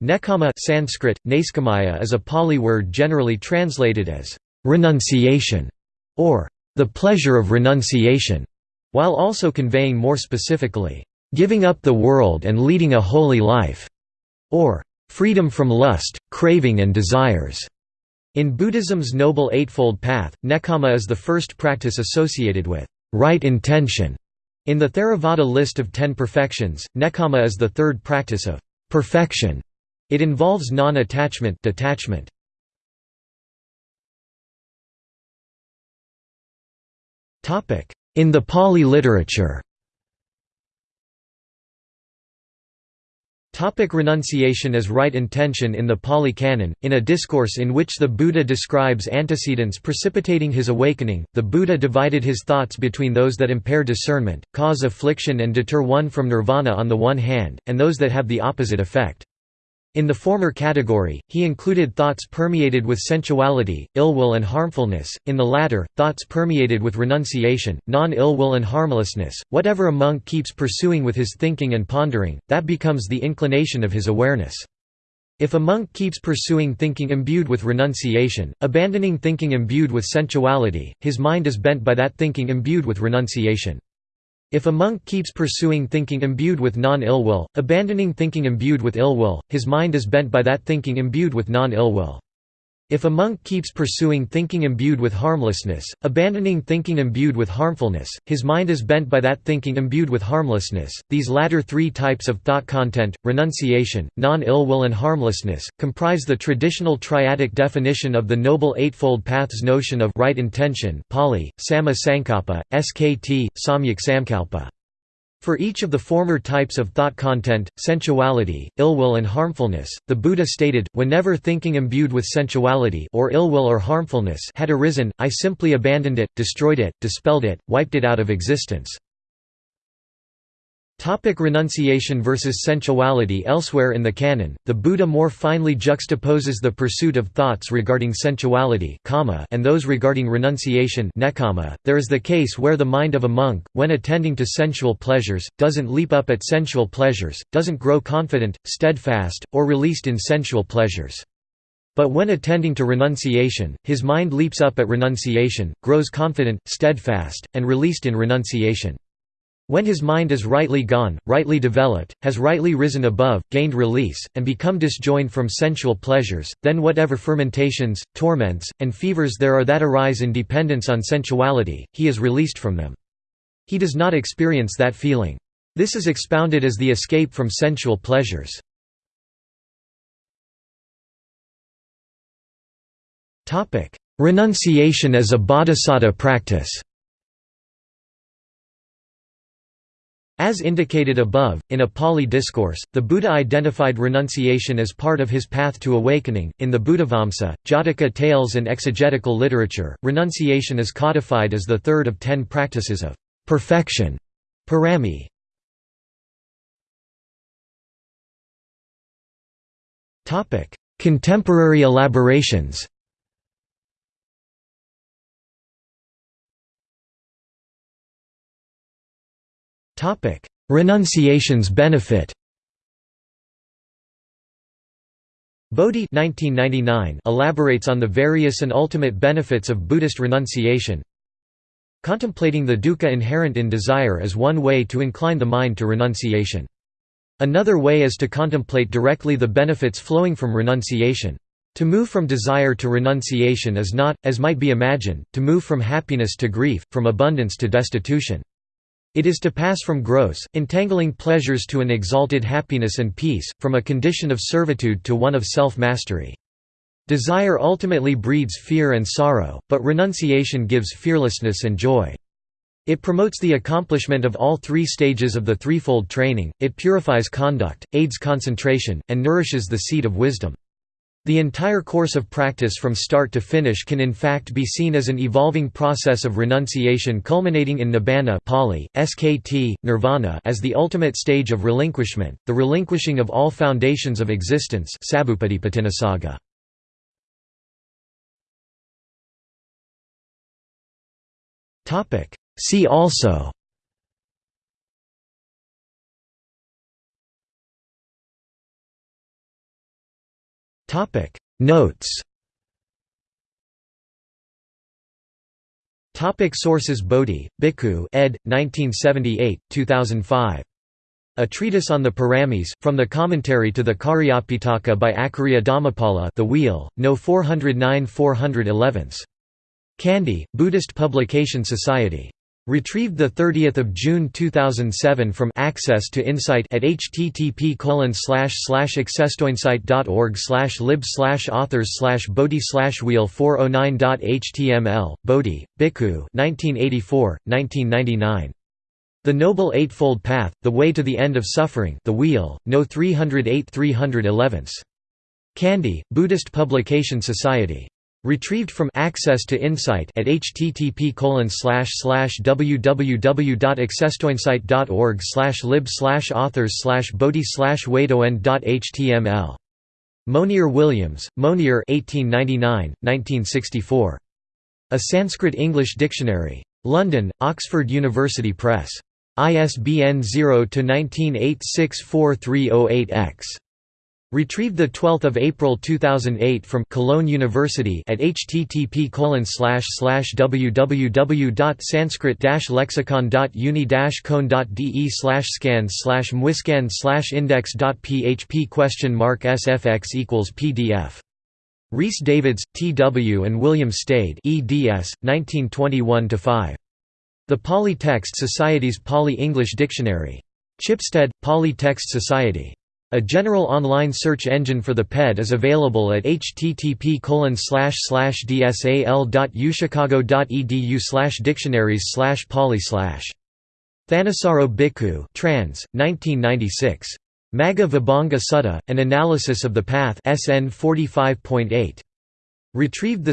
Nekkhamma Sanskrit, Naiskamaya is a Pali word generally translated as renunciation or the pleasure of renunciation, while also conveying more specifically, giving up the world and leading a holy life, or freedom from lust, craving and desires. In Buddhism's Noble Eightfold Path, Nekkhamma is the first practice associated with right intention. In the Theravada list of ten perfections, Nekkhamma is the third practice of perfection. It involves non-attachment detachment. In the Pali literature Topic renunciation as right intention In the Pali Canon, in a discourse in which the Buddha describes antecedents precipitating his awakening, the Buddha divided his thoughts between those that impair discernment, cause affliction and deter one from nirvana on the one hand, and those that have the opposite effect. In the former category, he included thoughts permeated with sensuality, ill-will and harmfulness, in the latter, thoughts permeated with renunciation, non-ill-will and harmlessness. Whatever a monk keeps pursuing with his thinking and pondering, that becomes the inclination of his awareness. If a monk keeps pursuing thinking imbued with renunciation, abandoning thinking imbued with sensuality, his mind is bent by that thinking imbued with renunciation. If a monk keeps pursuing thinking imbued with non-ill will, abandoning thinking imbued with ill will, his mind is bent by that thinking imbued with non-ill will. If a monk keeps pursuing thinking imbued with harmlessness, abandoning thinking imbued with harmfulness, his mind is bent by that thinking imbued with harmlessness. These latter three types of thought content, renunciation, non-ill will and harmlessness, comprise the traditional triadic definition of the Noble Eightfold Path's notion of right intention Pali, Samma Sankappa, Skt, Samyak Samkalpa. For each of the former types of thought content, sensuality, ill-will and harmfulness, the Buddha stated, whenever thinking imbued with sensuality or ill-will or harmfulness had arisen, I simply abandoned it, destroyed it, dispelled it, wiped it out of existence. Topic renunciation versus sensuality Elsewhere in the canon, the Buddha more finely juxtaposes the pursuit of thoughts regarding sensuality and those regarding renunciation There is the case where the mind of a monk, when attending to sensual pleasures, doesn't leap up at sensual pleasures, doesn't grow confident, steadfast, or released in sensual pleasures. But when attending to renunciation, his mind leaps up at renunciation, grows confident, steadfast, and released in renunciation. When his mind is rightly gone, rightly developed, has rightly risen above, gained release, and become disjoined from sensual pleasures, then whatever fermentations, torments, and fevers there are that arise in dependence on sensuality, he is released from them. He does not experience that feeling. This is expounded as the escape from sensual pleasures. Renunciation as a bodhisattva practice As indicated above, in a Pali discourse, the Buddha identified renunciation as part of his path to awakening. In the Buddhavamsa, Jataka tales, and exegetical literature, renunciation is codified as the third of ten practices of perfection. Parami. Contemporary elaborations Topic: Renunciation's benefit. Bodhi 1999 elaborates on the various and ultimate benefits of Buddhist renunciation. Contemplating the dukkha inherent in desire is one way to incline the mind to renunciation. Another way is to contemplate directly the benefits flowing from renunciation. To move from desire to renunciation is not, as might be imagined, to move from happiness to grief, from abundance to destitution. It is to pass from gross, entangling pleasures to an exalted happiness and peace, from a condition of servitude to one of self-mastery. Desire ultimately breeds fear and sorrow, but renunciation gives fearlessness and joy. It promotes the accomplishment of all three stages of the threefold training, it purifies conduct, aids concentration, and nourishes the seed of wisdom. The entire course of practice from start to finish can in fact be seen as an evolving process of renunciation culminating in nibbana Pali, skt, nirvana as the ultimate stage of relinquishment, the relinquishing of all foundations of existence See also Notes Topic sources Bodhi, Bhikkhu ed. 1978, 2005. A Treatise on the Paramis, from the Commentary to the Cariyapitaka by Acharya Dhammapala The Wheel, No 409 411. Kandy, Buddhist Publication Society. Retrieved 30 June 2007 from Access to Insight at http accesstoinsight.org lib authors bodhi wheel 409.html, Bodhi, Bhikkhu 1984, 1999. The Noble Eightfold Path, The Way to the End of Suffering The Wheel, No 308 311. Kandy, Buddhist Publication Society. Retrieved from Access to Insight at http www.accesstoinsight.org lib authors bodhi wadoen.html. Monier Williams, Monier 1899, 1964. A Sanskrit-English Dictionary. London, Oxford University Press. ISBN 0-19864308-X. Retrieved 12 April 2008 from Cologne University at http www.sanskrit-lexicon.uni-con.de scan slash mwiscan slash index.php question mark sfx equals pdf. Rhys Davids, T. W. and William Stede eds. 1921–5. The Pali Text Society's Pali-English Dictionary. Chipstead, Pali Text Society. A general online search engine for the PED is available at http dsal.uchicago.edu dictionaries pali Thanissaro Bhikkhu trans, 1996. Magga Vibhanga Sutta, An Analysis of the Path SN 45.8. Retrieved 2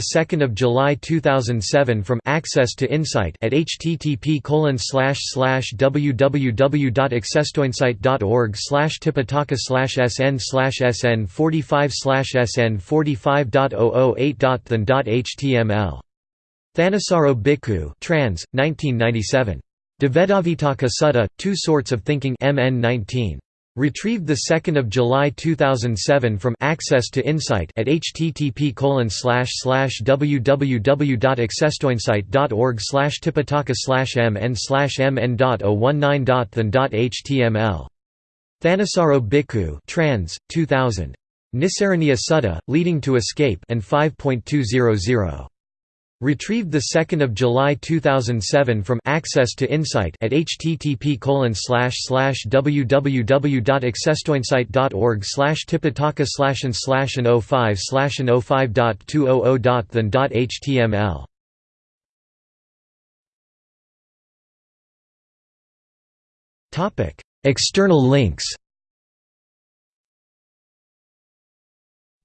July 2007 from Access to Insight at http www.accesstoinsight.org tipitaka sn sn 45 sn 45.008.than.html. Thanissaro Bhikkhu trans, 1997. Dvedhavitakka Sutta, Two Sorts of Thinking MN 19. Retrieved 2 July 2007 from Access to Insight at http www.accesstoinsight.org tipitaka mn mn.019.than.html. Thanissaro Bhikkhu trans, 2000. Nissaraniya Sutta, Leading to Escape and 5.200. Retrieved 2 July 2007 from Access to Insight at http www.accesstoinsight.org tipitaka slash and slash and 05 slash and 05.200.than.html. External links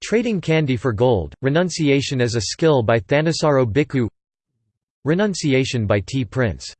Trading Candy for Gold, Renunciation as a Skill by Thanissaro Bhikkhu Renunciation by T. Prince